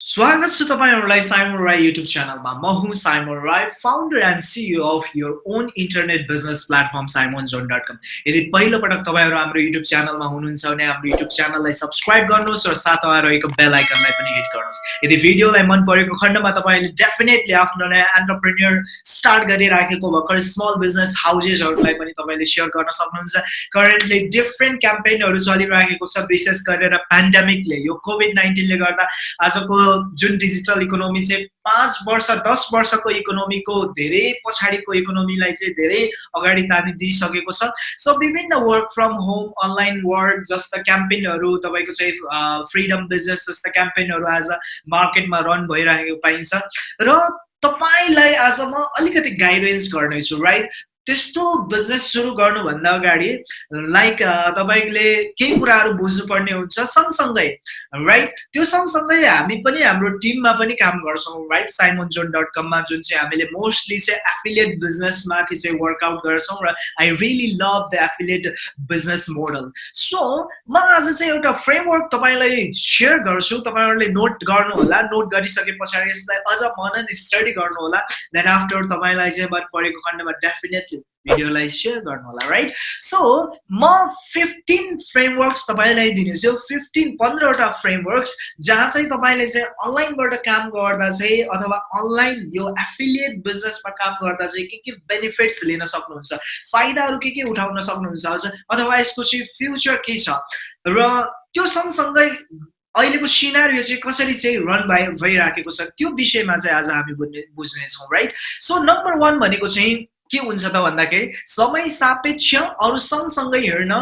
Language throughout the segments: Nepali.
स्वागत छ तपाईँहरूलाई साइमन राई युट्युब च्यानलमा म हुँ Simon Rai founder and CEO of your own internet business platform Simon John dot com यदि पहिलोपटक तपाईँहरू हाम्रो युट्युब च्यानलमा हुनुहुन्छ भने हाम्रो युट्युब च्यानललाई सब्सक्राइब गर्नुहोस् र साथमा रहेको बेल आइकनलाई पनि हिट गर्नुहोस्। यदि भिडियोलाई मन परेको खण्डमा तपाईँले डेफिनेटली आफ्नो नयाँ एन्टरप्रेन्यर स्टार्ट गरिराखेको भर्खर स्मल बिजनेस हाउजेसहरूलाई पनि तपाईँले सेयर गर्न सक्नुहुन्छ। करेन्टली डिफ्रेन्ट क्याम्पेनहरू चलिरहेको छ विशेष गरेर पेन्डेमिकले यो कोभिड नाइन्टिनले गर्दा। आजको जुन डिजिटल इकोनोमी चाहिँ पाँच वर्ष दस वर्षको इकोनोमीको धेरै पछाडिको इकोनोमीलाई चाहिँ धेरै अगाडि तानिदिइसकेको छ। सो विभिन्न work from home online work जस्ता क्याम्पेनहरू तपाईँको चाहिँ फ्रिडम बिजनेस जस्ता क्याम्पेनहरू आज मार्केटमा रन भइरहेको पाइन्छ। र तपाईँलाई आज म अलिकति गाइडेन्स गर्नेछु राइट त्यस्तो बिजनेस सुरु गर्नुभन्दा अगाडि लाइक तपाईँले केही कुराहरू बुझ्नुपर्ने हुन्छ सँगसँगै राइट त्यो सँगसँगै हामी पनि हाम्रो टिममा पनि काम गर्छौँ राइट साइमन जोन डट कममा जुन चाहिँ हामीले मोस्टली चाहिँ एफिलिएट बिजनेसमाथि चाहिँ वर्कआउट गर्छौँ र I really love the affiliate business model so म आज चाहिँ एउटा फ्रेमवर्क तपाईँलाई सेयर गर्छु तपाईँहरूले नोट गर्नुहोला नोट गरिसके पछाडि यसलाई अझ मनन स्टडी गर्नुहोला देन आफ्टर तपाईँलाई चाहिँ मन परेको खण्डमा डेफिनेटली भिडियोलाई सेयर गर्नु होला राइट सो म फिफ्टिन फ्रेमवर्क्स तपाईँलाई दिनेछु फिफ्टिन पन्ध्रवटा फ्रेमवर्क्स जहाँ चाहिँ तपाईँले चाहिँ अनलाइनबाट काम गर्दा चाहिँ अथवा अनलाइन यो एफिलिएट बिजनेसमा काम गर्दा चाहिँ के के बेनिफिट्स लिन सक्नुहुन्छ फाइदाहरू के के उठाउन सक्नुहुन्छ अथवा यसको चाहिँ फ्युचर के छ? र त्यो सँगसँगै अहिलेको सिनारी चाहिँ कसरी चाहिँ रन भइ भइराखेको छ त्यो विषयमा चाहिँ आज हामी बुझ्ने बुझ्नेछौँ राइट सो नम्बर वान भनेको चाहिँ के हुन्छ त भन्दाखेरि समय सापेक्ष अरू सँगसँगै हेर्न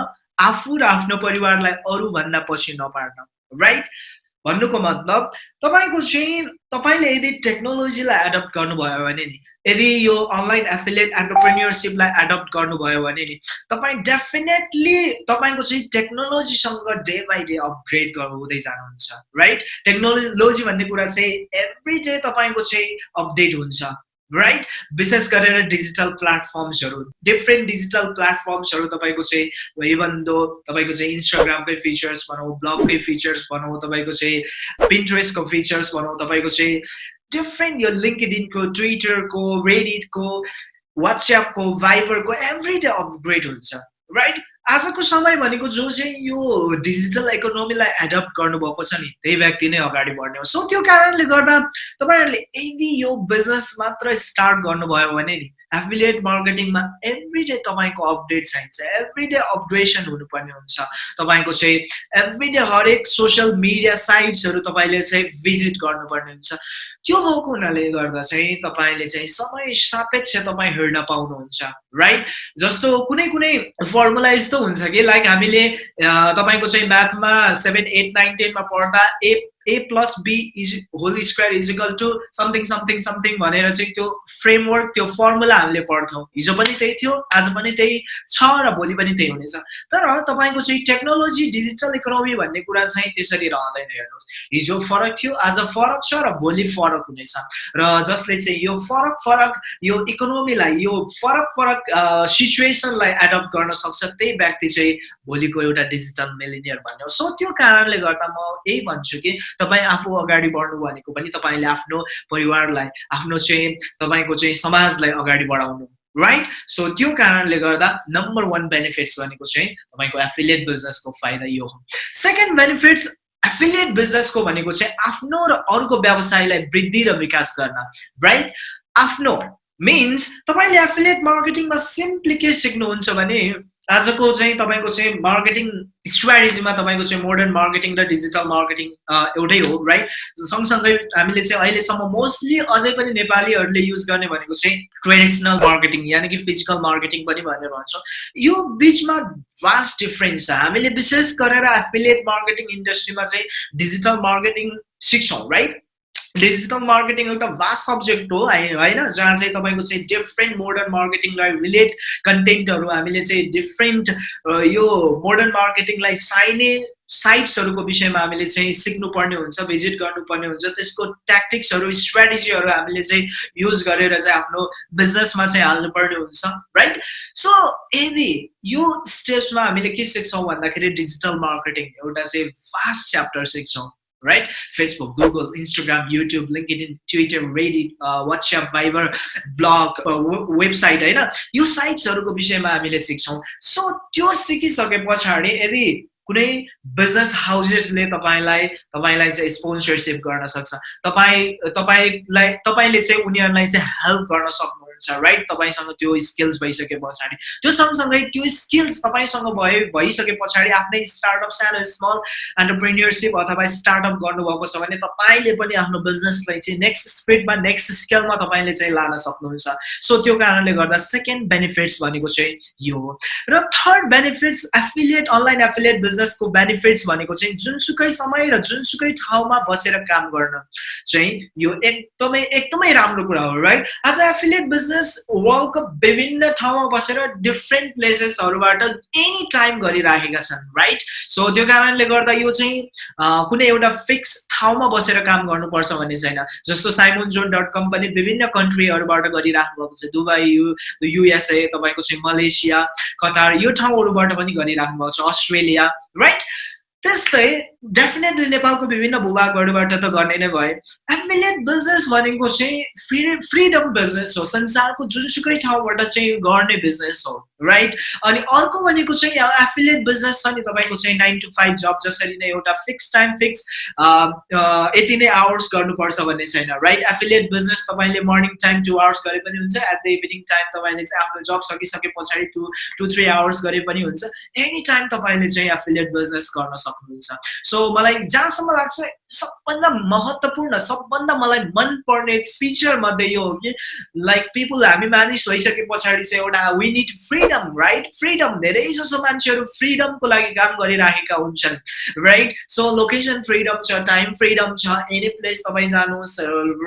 आफू र आफ्नो परिवारलाई अरूभन्दा पछि नपार्न राइट भन्नुको मतलब तपाईँको चाहिँ तपाईँले यदि टेक्नोलोजीलाई एडप्ट गर्नुभयो भने नि यदि यो अनलाइन एफिलिएट एन्टरप्रेन्यरसिपलाई एडप्ट गर्नुभयो भने नि तपाईँ डेफिनेटली तपाईँको चाहिँ टेक्नोलोजीसँग डे बाई डे अपग्रेड हुँदै जानुहुन्छ राइट टेक्नोलोजी भन्ने कुरा चाहिँ एभ्री डे तपाईँको चाहिँ अपडेट हुन्छ। राइट विशेष गरेर डिजिटल प्लेटफर्म्सहरू डिफ्रेन्ट डिजिटल प्लेटफर्म्सहरू तपाईँको चाहिँ इभन दो तपाईँको चाहिँ इन्स्टाग्रामकै फिचर्स भनौँ ब्लगकै फिचर्स भनौँ तपाईँको चाहिँ पिन्ट्रेसको फिचर्स भनौँ तपाईँको चाहिँ डिफ्रेन्ट यो लिङ्कडिनको ट्विटरको रेडिटको वाट्सएपको भाइबरको एभ्री डे अपग्रेड हुन्छ। राइट आजको समय भनेको जो चाहिँ यो डिजिटल इकोनोमीलाई एडप्ट गर्नुभएको छ नि त्यही व्यक्ति नै अगाडि बढ्ने हो। सो त्यो कारणले गर्दा तपाईँहरूले यदि यो बिजनेस मात्र स्टार्ट गर्नुभयो भने नि एफिलिएट मार्केटिङमा एभ्री डे तपाईँको अपडेट चाहिन्छ। एभ्री डे अपग्रेसन हुनुपर्ने हुन्छ। तपाईँको चाहिँ एभ्री डे हरेक सोसियल मिडिया साइट्सहरू तपाईँले चाहिँ भिजिट गर्नुपर्ने हुन्छ। त्यो भएको हुनाले गर्दा चाहिँ तपाईँले चाहिँ समय सापेक्ष तपाईँ हेर्न पाउनुहुन्छ राइट जस्तो कुनै कुनै फर्मुला यस्तो हुन्छ कि लाइक हामीले तपाईँको चाहिँ म्याथमा सेभेन एट नाइन टेनमा पढ्दा A A plus B is whole square is equal to something something something भनेर चाहिँ त्यो फ्रेमवर्क त्यो फर्मुला हामीले पढ्थौँ हिजो पनि त्यही थियो आज पनि त्यही छ र भोलि पनि त्यही हुनेछ। तर तपाईँको चाहिँ टेक्नोलोजी डिजिटल इकोनोमी भन्ने कुरा चाहिँ त्यसरी रहँदैन हेर्नुहोस्। हिजो फरक थियो आज फरक छ र भोलि फरक हुनेछ। र जसले चाहिँ यो फरक फरक यो इकोनोमीलाई यो फरक फरक सिचुएसनलाई एडप्ट गर्न सक्छ त्यही व्यक्ति चाहिँ भोलिको एउटा डिजिटल मिलिनियर भन्ने सो त्यो कारणले गर्दा म यही भन्छु कि तपाईँ आफू अगाडि बढ्नु भनेको पनि तपाईँले आफ्नो परिवारलाई आफ्नो चाहिँ तपाईँको चाहिँ समाजलाई अगाडि बढाउनु राइट सो त्यो कारणले गर्दा नम्बर वान बेनिफिट्स भनेको चाहिँ तपाईँको एफिलिएट बिजनेसको फाइदा यो हो। सेकेन्ड बेनिफिट्स एफिलिएट बिजनेसको भनेको चाहिँ आफ्नो र अरूको व्यवसायलाई वृद्धि र विकास गर्न राइट आफ्नो मिन्स तपाईँले एफिलिएट मार्केटिङमा सिम्पली के सिक्नुहुन्छ भने आजको चाहिँ तपाईँको चाहिँ मार्केटिङ स्ट्राटेजीमा तपाईँको चाहिँ मोडर्न मार्केटिङ र डिजिटल मार्केटिङ एउटै हो राइट सँगसँगै हामीले चाहिँ अहिलेसम्म मोस्टली अझै पनि नेपालीहरूले युज गर्ने भनेको चाहिँ ट्रेडिसनल मार्केटिङ यानि कि फिजिकल मार्केटिङ पनि भनेर भन्छौँ। यो बिचमा भास्ट डिफ्रेन्स छ। हामीले विशेष गरेर एफिलिएट मार्केटिङ इन्डस्ट्रीमा चाहिँ डिजिटल मार्केटिङ सिक्छौँ राइट डिजिटल मार्केटिङ एउटा भास्ट सब्जेक्ट हो होइन? जहाँ चाहिँ तपाईँको चाहिँ डिफ्रेन्ट मोडर्न मार्केटिङलाई रिलेट कन्टेन्टहरू हामीले चाहिँ डिफ्रेन्ट यो मोडर्न मार्केटिङलाई चाहिने साइट्सहरूको विषयमा हामीले चाहिँ सिक्नुपर्ने हुन्छ भिजिट गर्नुपर्ने हुन्छ। त्यसको ट्याक्टिक्सहरू स्ट्राटेजीहरू हामीले चाहिँ युज गरेर चाहिँ आफ्नो बिजनेसमा चाहिँ हाल्नुपर्ने हुन्छ राइट सो यदि यो स्टेप्समा हामीले के सिक्छौँ भन्दाखेरि डिजिटल मार्केटिङ एउटा चाहिँ फास्ट च्याप्टर सिक्छौँ। Right Facebook Google Instagram YouTube LinkedIn Twitter Reddit WhatsApp Viber blog website होइन? यो साइट्सहरूको विषयमा हामीले सिक्छौँ। सो त्यो सिकिसके पछाडि यदि कुनै बिजनेस हाउसेसले तपाईँलाई तपाईँलाई चाहिँ स्पोन्सरसिप गर्न सक्छ। तपाईँ तपाईँलाई तपाईँले चाहिँ उनीहरूलाई चाहिँ हेल्प गर्न सक्नु हुन्छ राइट तपाईँसँग त्यो स्किल्स भइसके पछाडि। त्यो सँगसँगै त्यो स्किल्स तपाईँसँग भए भइसके पछाडि आफ्नै स्टार्टअप सानो स्मल एन्टरप्रिन्यरसिप अथवा स्टार्टअप गर्नुभएको छ भने तपाईँले पनि आफ्नो बिजनेसलाई चाहिँ नेक्स्ट स्पिडमा नेक्स्ट स्केलमा तपाईँले चाहिँ लान सक्नुहुन्छ। सो त्यो कारणले गर्दा सेकेन्ड बेनिफिट्स भनेको चाहिँ यो हो। र third benefits affiliate online affiliate बिजनेसको बेनिफिट्स भनेको चाहिँ जुनसुकै समय र जुनसुकै ठाउँमा बसेर काम गर्न चाहिँ यो एकदमै एकदमै राम्रो कुरा हो right uh affiliate business business वर्ल्डको विभिन्न ठाउँमा बसेर डिफ्रेन्ट प्लेसेसहरूबाट एनी टाइम गरिराखेका छन् राइट सो त्यो कारणले गर्दा यो चाहिँ कुनै एउटा फिक्स ठाउँमा बसेर काम गर्नुपर्छ भन्ने छैन। जस्तो साइमोन जोन डट कम पनि विभिन्न कन्ट्रीहरूबाट गरिराख्नु भएको छ। दुबई यु युएसए तपाईँको चाहिँ मलेसिया कतार यो ठाउँहरूबाट पनि गरिराख्नु भएको छ। अस्ट्रेलिया राइट त्यस्तै डेफिनेटली नेपालको विभिन्न भूभागहरूबाट त गर्ने नै भए। एफिलिएट बिजनेस भनेको चाहिँ फ्री फ्रिडम बिजनेस हो। संसारको जुनसुकै ठाउँबाट चाहिँ गर्ने बिजनेस हो। राइट अनि अर्को भनेको चाहिँ एफिलिएट बिजनेस छ नि तपाईँको चाहिँ नाइन टु फाइभ जब जसरी नै एउटा फिक्स टाइम फिक्स यति नै आवर्स गर्नुपर्छ भन्ने छैन राइट एफिलिएट बिजनेस तपाईँले मर्निङ टाइम टु आवर्स गरे पनि हुन्छ एट द इभिनिङ टाइम तपाईँले चाहिँ आफ्नो जब सकिसके पछाडि टु टु थ्री आवर्स गरे पनि हुन्छ। एनी टाइम तपाईँले चाहिँ एफिलिएट बिजनेस गर्न सक्नुहुन्छ। सो मलाई जहाँसम्म लाग्छ सबभन्दा महत्त्वपूर्ण सबभन्दा मलाई मनपर्ने फिचर मध्ये यो हो कि लाइक पिपुल हामी मानिस भइसके पछाडि चाहिँ एउटा we need freedom right freedom धेरै जसो मान्छेहरू फ्रिडमको लागि काम गरिराखेका हुन्छन् राइट सो लोकेसन फ्रिडम छ टाइम फ्रिडम छ एनी प्लेस तपाईँ जानुहोस्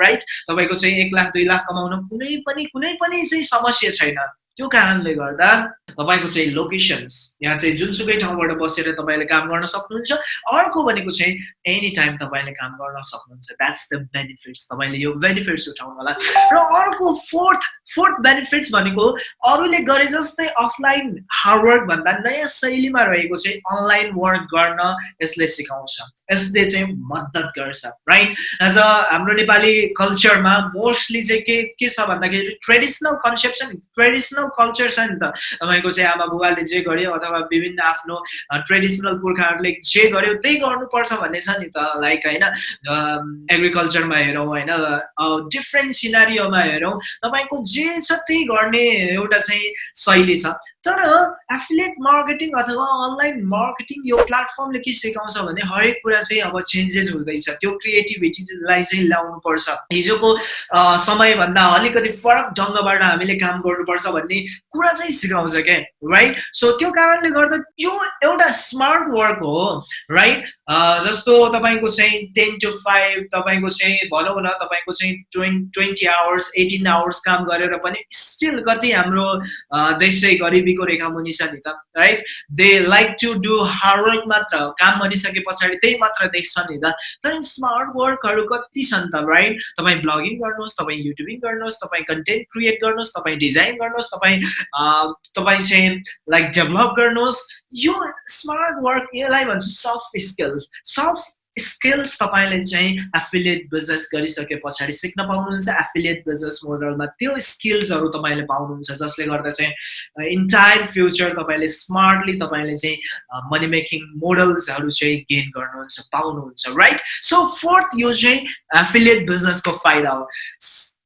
राइट तपाईँको चाहिँ एक लाख दुई लाख कमाउन कुनै पनि कुनै पनि चाहिँ समस्या छैन। त्यो कारणले गर्दा तपाईँको चाहिँ लोकेसन्स यहाँ चाहिँ जुनसुकै ठाउँबाट बसेर तपाईँले काम गर्न सक्नुहुन्छ अर्को भनेको चाहिँ एनी टाइम तपाईँले काम गर्न सक्नुहुन्छ। द्याट्स द बेनिफिट्स तपाईँले यो बेनिफिट्स उठाउनु होला र अर्को फोर्थ फोर्थ बेनिफिट्स भनेको अरूले गरे जस्तै अफलाइन हार्डवर्क भन्दा नयाँ शैलीमा रहेको चाहिँ अनलाइन वर्क गर्न यसले सिकाउँछ। यसले चाहिँ मद्दत गर्छ राइट एज अ हाम्रो नेपाली कल्चरमा मोस्टली चाहिँ के के छ भन्दाखेरि ट्रेडिसनल कन्सेप्सन ट्रेडिसनल कल्चर छ नि त। तपाईँको चाहिँ आमा बुबाले जे गर्यो अथवा विभिन्न आफ्नो ट्रेडिसनल पुर्खाहरूले जे गर्यो त्यही गर्नुपर्छ भन्ने छ नि त लाइक होइन एग्रिकल्चरमा हेरौँ होइन डिफ्रेन्ट सिनारीमा हेरौँ। तपाईँको जे छ त्यही गर्ने एउटा चाहिँ शैली छ। तर एफिलेट मार्केटिङ अथवा अनलाइन मार्केटिङ यो प्लेटफर्मले के सिकाउँछ भने हरेक कुरा चाहिँ अब चेन्जेस हुँदैछ। त्यो क्रिएटिभिटीलाई चाहिँ ल्याउनुपर्छ हिजोको समयभन्दा अलिकति फरक ढङ्गबाट हामीले काम गर्नुपर्छ भन्ने कुरा चाहिँ सिकाउँछ क्या राइट सो त्यो कारणले गर्दा यो एउटा स्मार्ट वर्क हो राइट जस्तो तपाईँको चाहिँ टेन टु फाइभ तपाईँको चाहिँ भनौँ न तपाईँको चाहिँ twenty twenty hours eighteen hours काम गरेर पनि स्टिल कति हाम्रो देश चाहिँ गरिबीको रेखामुनि छ नि त right they like to do hard work मात्र काम गरिसके पछाडि त्यही मात्र देख्छ नि त तर स्मार्ट वर्कहरू कति छन् त राइट तपाईँ ब्लगिङ गर्नुहोस् तपाईँ युट्युबिङ गर्नुहोस् तपाईँ कन्टेन्ट क्रिएट गर्नुहोस् तपाईँ डिजाइन गर्नुहोस् तपाईँ तपाईँ चाहिँ लाइक डेभलप गर्नुहोस्। यो स्मार्ट वर्क यसलाई भन्छु सफ्ट स्किल्स सफ्ट स्किल्स तपाईँले चाहिँ एफिलिएट बिजनेस गरिसके पछाडि सिक्न पाउनुहुन्छ। एफिलिएट बिजनेस मोडलमा त्यो स्किल्सहरू तपाईँले पाउनुहुन्छ जसले गर्दा चाहिँ इन्टायर फ्युचर तपाईँले स्मार्टली तपाईँले चाहिँ मनी मेकिङ मोडल्सहरू चाहिँ गेन गर्नुहुन्छ पाउनुहुन्छ राइट सो फोर्थ यो चाहिँ एफिलिएट बिजनेसको फाइदा हो।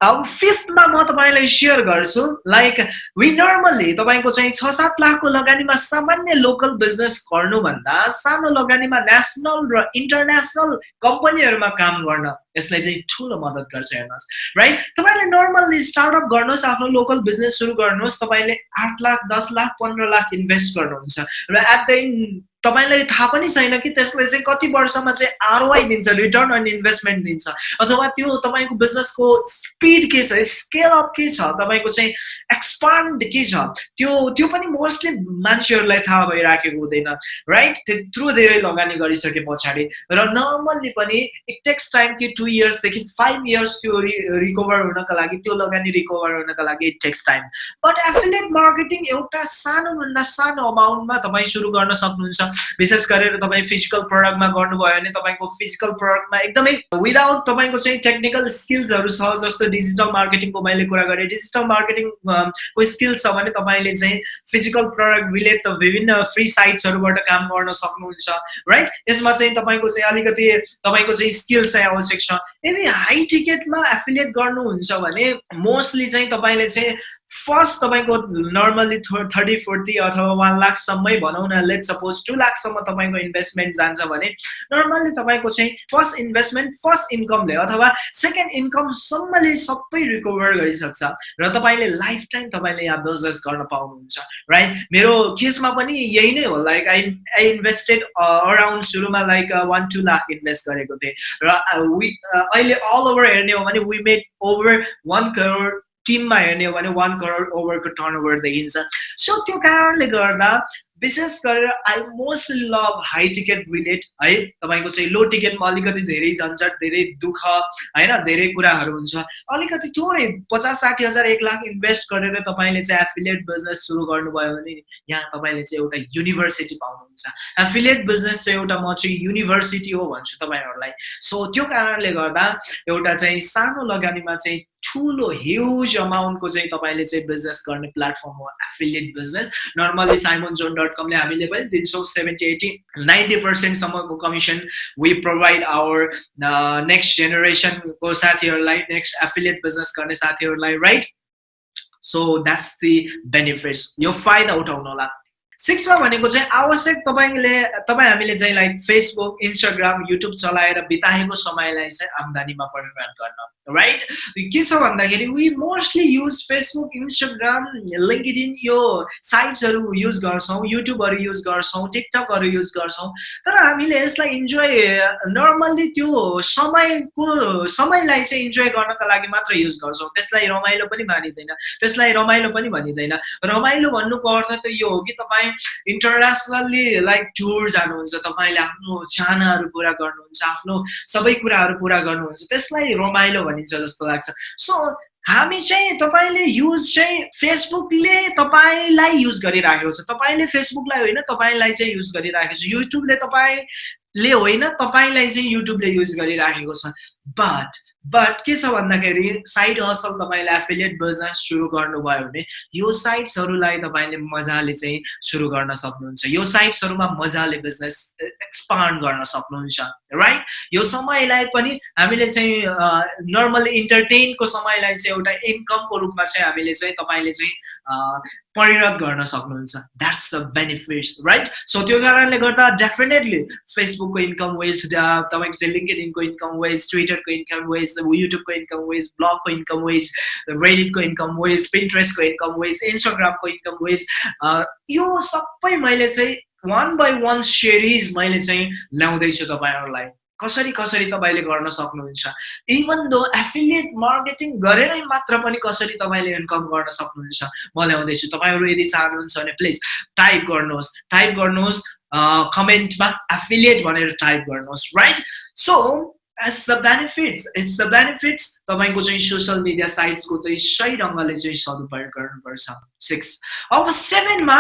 अब फिफ्थमा म तपाईँलाई सेयर गर्छु लाइक वी नर्मल्ली तपाईँको चाहिँ छ सात लाखको लगानीमा सामान्य लोकल बिजनेस गर्नुभन्दा सानो लगानीमा नेसनल र इन्टरनेसनल कम्पनीहरूमा काम गर्न यसलाई चाहिँ ठुलो मद्दत गर्छ हेर्नुहोस् राइट तपाईँले नर्मल्ली स्टार्टअप गर्नुहोस् आफ्नो लोकल बिजनेस सुरु गर्नुहोस् तपाईँले आठ लाख दस लाख पन्ध्र लाख इन्भेस्ट गर्नुहुन्छ र एट द तपाईँलाई थाहा पनि छैन कि त्यसले चाहिँ कति वर्षमा चाहिँ आरओआई दिन्छ रिटर्न अन इन्भेस्टमेन्ट दिन्छ। अथवा त्यो तपाईँको बिजनेसको स्पिड के छ स्केल अप के छ तपाईँको चाहिँ एक्सपान्ड के छ त्यो त्यो पनि मोस्टली मान्छेहरूलाई थाहा भइराखेको हुँदैन राइट त्यत्रो धेरै लगानी गरिसके पछाडि। र नर्मल्ली पनि इट टेक्स टाइम कि टु इयर्सदेखि फाइभ इयर्स त्यो रिकभर हुनका लागि त्यो लगानी रिकभर हुनका लागि it takes time but affiliate marketing एउटा सानोभन्दा सानो अमाउन्टमा तपाईँ सुरु गर्न सक्नुहुन्छ। विशेष गरेर तपाईँ फिजिकल प्रडक्टमा गर्नुभयो भने तपाईँको फिजिकल प्रडक्टमा एकदमै विदाउट तपाईँको चाहिँ टेक्निकल स्किल्सहरू छ जस्तो डिजिटल मार्केटिङको मैले कुरा गरेँ। डिजिटल मार्केटिङ को स्किल्स छ भने तपाईँले चाहिँ फिजिकल प्रडक्ट रिलेट विभिन्न फ्री साइट्सहरूबाट काम गर्न सक्नुहुन्छ राइट यसमा चाहिँ तपाईँको चाहिँ अलिकति तपाईँको चाहिँ स्किल चाहिँ आवश्यक छ। यदि हाई टिकटमा एफिलिएट गर्नुहुन्छ भने मोस्टली चाहिँ तपाईँले चाहिँ फर्स्ट तपाईँको नर्मल्ली थर्टी फोर्टी अथवा वान लाखसम्मै भनौँ न लेट सपोज टु लाखसम्म तपाईँको इन्भेस्टमेन्ट जान्छ भने नर्मल्ली तपाईँको चाहिँ फर्स्ट इन्भेस्टमेन्ट फर्स्ट इन्कमले अथवा सेकेन्ड इन्कमसम्मले सबै रिकभर गरिसक्छ र तपाईँले लाइफ टाइम तपाईँले यहाँ बिजनेस गर्न पाउनुहुन्छ राइट मेरो केसमा पनि यही नै हो like I I invested around सुरुमा like one two lakh invest गरेको थिएँ र uh, uh, अहिले अल ओभर हेर्ने हो भने we made over one crore टिममा हेर्ने हो भने वान करोड ओभरको टर्न ओभर देखिन्छ। सो त्यो कारणले गर्दा विशेष गरेर I mostly love high ticket relate है? तपाईँको चाहिँ लो टिकटमा अलिकति धेरै झन्झट धेरै दुःख होइन? धेरै कुराहरू हुन्छ। अलिकति थोरै पचास साठी हजार एक लाख इन्भेस्ट गरेर तपाईँले चाहिँ एफिलिएट बिजनेस सुरु गर्नुभयो भने यहाँ तपाईँले चाहिँ एउटा युनिभर्सिटी पाउनुहुन्छ। एफिलिएट बिजनेस चाहिँ एउटा म चाहिँ युनिभर्सिटी हो भन्छु तपाईँहरूलाई। सो त्यो कारणले गर्दा एउटा चाहिँ सानो लगानीमा चाहिँ ठुलो ह्युज अमाउन्टको चाहिँ तपाईँले चाहिँ बिजनेस गर्ने प्लेटफर्म हो affiliate business normally Simon John dot कमले हामीले पनि दिन्छौँ seventy eighty ninety पर्सेन्टसम्मको commission we provide our next जेनेरेसनको साथीहरूलाई नेक्स्ट एफिलिएट बिजनेस गर्ने साथीहरूलाई right so that's the benefits यो फाइदा उठाउनु होला। सिक्समा भनेको चाहिँ आवश्यक तपाईँले तपाईँ हामीले चाहिँ लाइक फेसबुक इन्स्टाग्राम युट्युब चलाएर बिताएको समयलाई चाहिँ आम्दानीमा परिणत गर्न। राइट के छ भन्दाखेरि we mostly use Facebook Instagram LinkedIn यो साइट्सहरू युज गर्छौँ युट्युबहरू युज गर्छौँ टिकटकहरू युज गर्छौँ तर हामीले यसलाई इन्जोय नर्मल्ली त्यो समयको समयलाई चाहिँ इन्जोय गर्नको लागि मात्र युज गर्छौँ त्यसलाई रमाइलो पनि मानिँदैन त्यसलाई रमाइलो पनि भनिँदैन रमाइलो भन्नुको अर्थ त यो हो कि तपाईँ इन्टरनेसनल्ली लाइक टुर जानुहुन्छ तपाईँले आफ्नो चाहनाहरू पुरा गर्नुहुन्छ आफ्नो सबै कुराहरू पुरा गर्नुहुन्छ त्यसलाई रमाइलो भनिन्छ जस्तो लाग्छ। सो हामी चाहिँ तपाईँले युज चाहिँ फेसबुकले तपाईँलाई युज गरिराखेको छ। तपाईँले फेसबुकलाई होइन तपाईँलाई चाहिँ युज गरिराखेको छ। युट्युबले तपाईँले होइन तपाईँलाई चाहिँ युट्युबले युज गरिराखेको छ। बट बट के छ भन्दाखेरि साइड हसल तपाईँले एफिलिएट बिजनेस सुरु गर्नुभयो भने यो साइट्सहरूलाई तपाईँले मजाले चाहिँ सुरु गर्न सक्नुहुन्छ। यो साइट्सहरूमा मजाले बिजनेस एक्सपान्ड गर्न सक्नुहुन्छ राइट यो समयलाई पनि हामीले चाहिँ नर्मल इन्टरटेनको समयलाई चाहिँ एउटा इन्कमको रूपमा चाहिँ हामीले चाहिँ तपाईँले चाहिँ परिणत गर्न सक्नुहुन्छ. That's the benefits right so त्यो कारणले गर्दा डेफिनेटली फेसबुकको इन्कम वेज तपाईँको चाहिँ लिङ्केड इनको इन्कम वेज ट्विटरको इन्कम वेज युट्युबको इन्कम वेज ब्लगको इन्कम वेज रेडिटको इन्कम वेज पिन्ट्रेस्टको इन्कम वेज इन्स्टाग्रामको इन्कम वेज यो सबै मैले चाहिँ वान बाई वान सेरिज मैले चाहिँ ल्याउँदैछु तपाईँहरूलाई। कसरी कसरी तपाईँले गर्न सक्नुहुन्छ? इभन दो एफिलिएट मार्केटिङ गरेरै मात्र पनि कसरी तपाईँले इन्कम गर्न सक्नुहुन्छ? म ल्याउँदैछु तपाईँहरू यदि चाहनुहुन्छ भने प्लिज टाइप गर्नुहोस्। टाइप गर्नुहोस् कमेन्टमा एफिलिएट भनेर टाइप गर्नुहोस् right so it's the benefits it's the benefits तपाईँको चाहिँ सोसियल मिडिया साइट्सको चाहिँ सही ढङ्गले चाहिँ सदुपयोग गर्नुपर्छ। सिक्स अब सेभेनमा